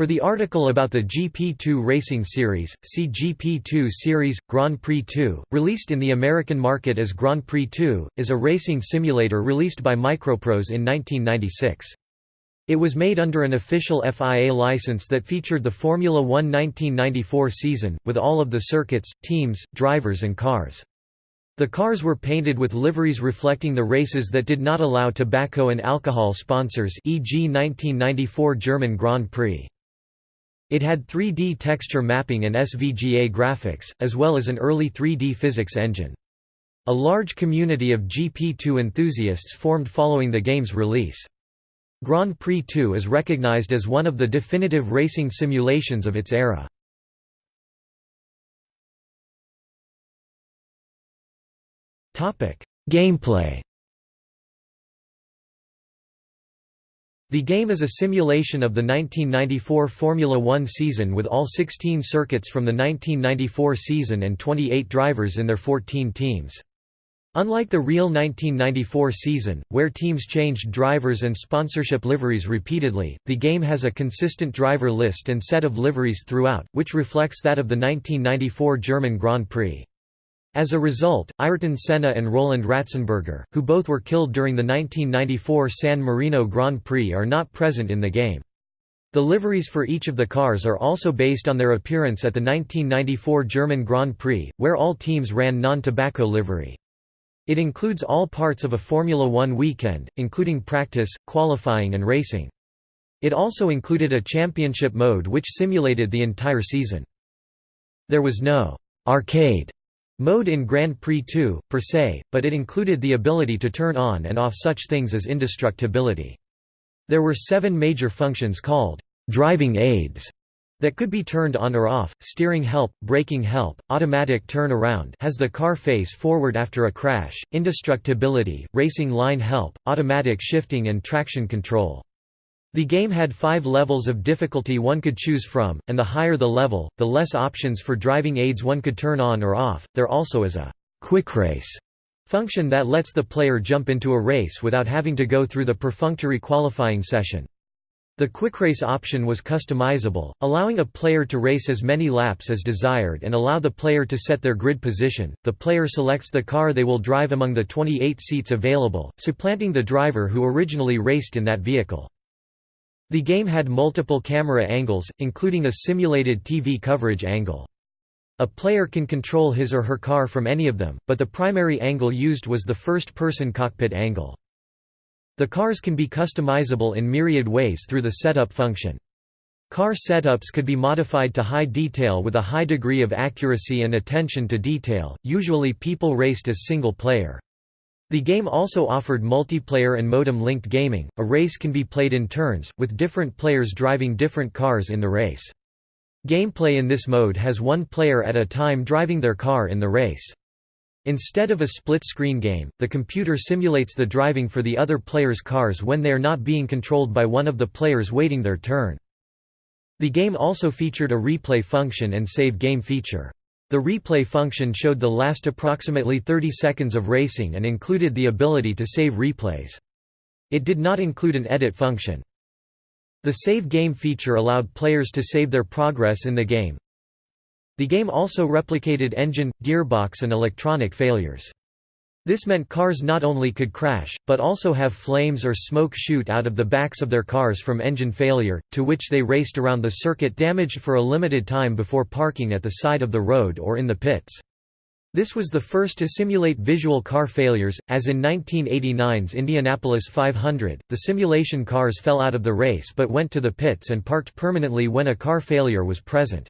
For the article about the GP2 Racing Series, see GP2 Series Grand Prix 2, released in the American market as Grand Prix 2, is a racing simulator released by Microprose in 1996. It was made under an official FIA license that featured the Formula One 1994 season, with all of the circuits, teams, drivers and cars. The cars were painted with liveries reflecting the races that did not allow tobacco and alcohol sponsors e.g. 1994 German Grand Prix. It had 3D texture mapping and SVGA graphics, as well as an early 3D physics engine. A large community of GP2 enthusiasts formed following the game's release. Grand Prix 2 is recognized as one of the definitive racing simulations of its era. Gameplay The game is a simulation of the 1994 Formula One season with all 16 circuits from the 1994 season and 28 drivers in their 14 teams. Unlike the real 1994 season, where teams changed drivers and sponsorship liveries repeatedly, the game has a consistent driver list and set of liveries throughout, which reflects that of the 1994 German Grand Prix. As a result, Ayrton Senna and Roland Ratzenberger, who both were killed during the 1994 San Marino Grand Prix are not present in the game. The liveries for each of the cars are also based on their appearance at the 1994 German Grand Prix, where all teams ran non-tobacco livery. It includes all parts of a Formula One weekend, including practice, qualifying and racing. It also included a championship mode which simulated the entire season. There was no «arcade» Mode in Grand Prix 2, per se, but it included the ability to turn on and off such things as indestructibility. There were seven major functions called driving aids that could be turned on or off, steering help, braking help, automatic turn around has the car face forward after a crash, indestructibility, racing line help, automatic shifting and traction control. The game had five levels of difficulty one could choose from, and the higher the level, the less options for driving aids one could turn on or off. There also is a quick race function that lets the player jump into a race without having to go through the perfunctory qualifying session. The quick race option was customizable, allowing a player to race as many laps as desired and allow the player to set their grid position. The player selects the car they will drive among the 28 seats available, supplanting the driver who originally raced in that vehicle. The game had multiple camera angles, including a simulated TV coverage angle. A player can control his or her car from any of them, but the primary angle used was the first-person cockpit angle. The cars can be customizable in myriad ways through the setup function. Car setups could be modified to high detail with a high degree of accuracy and attention to detail, usually people raced as single player. The game also offered multiplayer and modem-linked gaming. A race can be played in turns, with different players driving different cars in the race. Gameplay in this mode has one player at a time driving their car in the race. Instead of a split-screen game, the computer simulates the driving for the other player's cars when they are not being controlled by one of the players waiting their turn. The game also featured a replay function and save game feature. The replay function showed the last approximately 30 seconds of racing and included the ability to save replays. It did not include an edit function. The save game feature allowed players to save their progress in the game. The game also replicated engine, gearbox and electronic failures. This meant cars not only could crash, but also have flames or smoke shoot out of the backs of their cars from engine failure, to which they raced around the circuit damaged for a limited time before parking at the side of the road or in the pits. This was the first to simulate visual car failures, as in 1989's Indianapolis 500, the simulation cars fell out of the race but went to the pits and parked permanently when a car failure was present.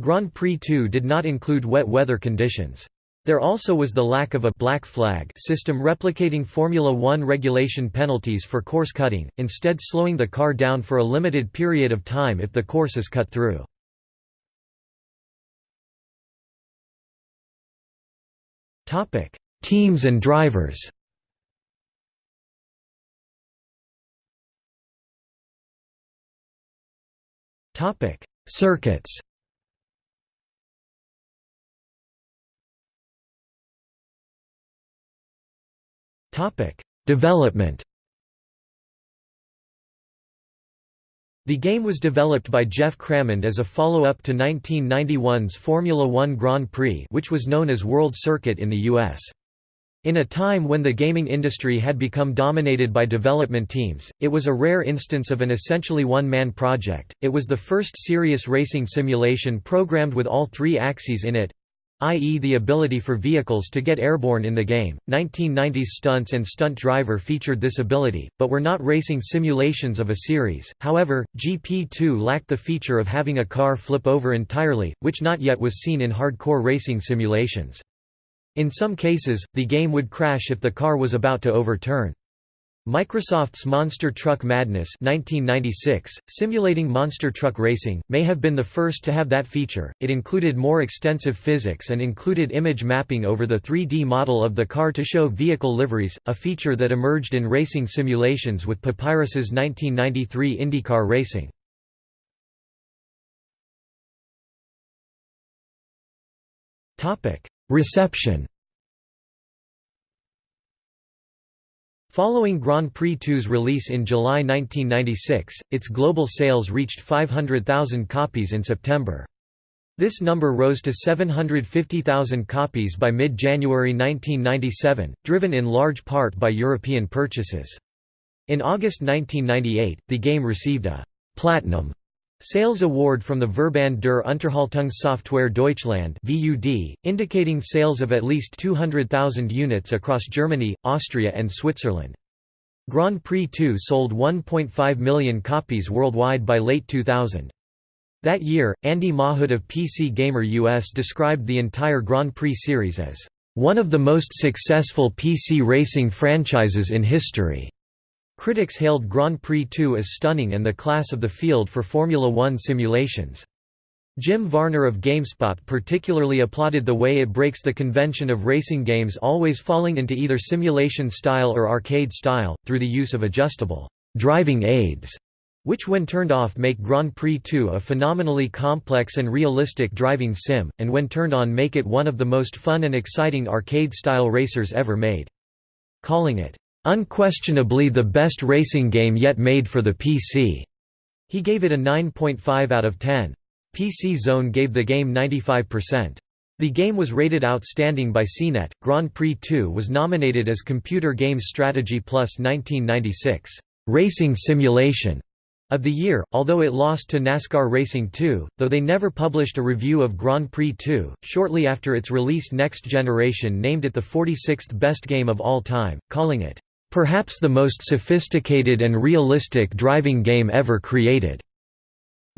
Grand Prix 2 did not include wet weather conditions. There also was the lack of a black flag system replicating Formula One regulation penalties for course cutting, instead slowing the car down for a limited period of time if the course is cut through. Teams and drivers Circuits Development. The game was developed by Geoff Crammond as a follow-up to 1991's Formula One Grand Prix which was known as World Circuit in the US. In a time when the gaming industry had become dominated by development teams, it was a rare instance of an essentially one-man project. It was the first serious racing simulation programmed with all three axes in it, i.e. the ability for vehicles to get airborne in the game. 1990s Stunts and Stunt Driver featured this ability, but were not racing simulations of a series. However, GP2 lacked the feature of having a car flip over entirely, which not yet was seen in hardcore racing simulations. In some cases, the game would crash if the car was about to overturn. Microsoft's Monster Truck Madness 1996, simulating monster truck racing, may have been the first to have that feature. It included more extensive physics and included image mapping over the 3D model of the car to show vehicle liveries, a feature that emerged in racing simulations with Papyrus's 1993 IndyCar Racing. Reception Following Grand Prix 2's release in July 1996, its global sales reached 500,000 copies in September. This number rose to 750,000 copies by mid-January 1997, driven in large part by European purchases. In August 1998, the game received a «platinum» Sales award from the Verband der Unterhaltungssoftware Deutschland (VUD), indicating sales of at least 200,000 units across Germany, Austria and Switzerland. Grand Prix 2 sold 1.5 million copies worldwide by late 2000. That year, Andy Mahood of PC Gamer US described the entire Grand Prix series as one of the most successful PC racing franchises in history. Critics hailed Grand Prix 2 as stunning and the class of the field for Formula One simulations. Jim Varner of GameSpot particularly applauded the way it breaks the convention of racing games always falling into either simulation style or arcade style, through the use of adjustable driving aids, which when turned off make Grand Prix 2 a phenomenally complex and realistic driving sim, and when turned on make it one of the most fun and exciting arcade-style racers ever made. Calling it Unquestionably the best racing game yet made for the PC. He gave it a 9.5 out of 10. PC Zone gave the game 95%. The game was rated outstanding by CNET. Grand Prix 2 was nominated as Computer Games Strategy Plus 1996 Racing Simulation of the year, although it lost to NASCAR Racing 2, though they never published a review of Grand Prix 2. Shortly after its release, Next Generation named it the 46th best game of all time, calling it Perhaps the most sophisticated and realistic driving game ever created.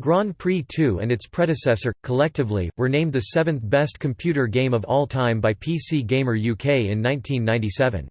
Grand Prix 2 and its predecessor, collectively, were named the seventh best computer game of all time by PC Gamer UK in 1997.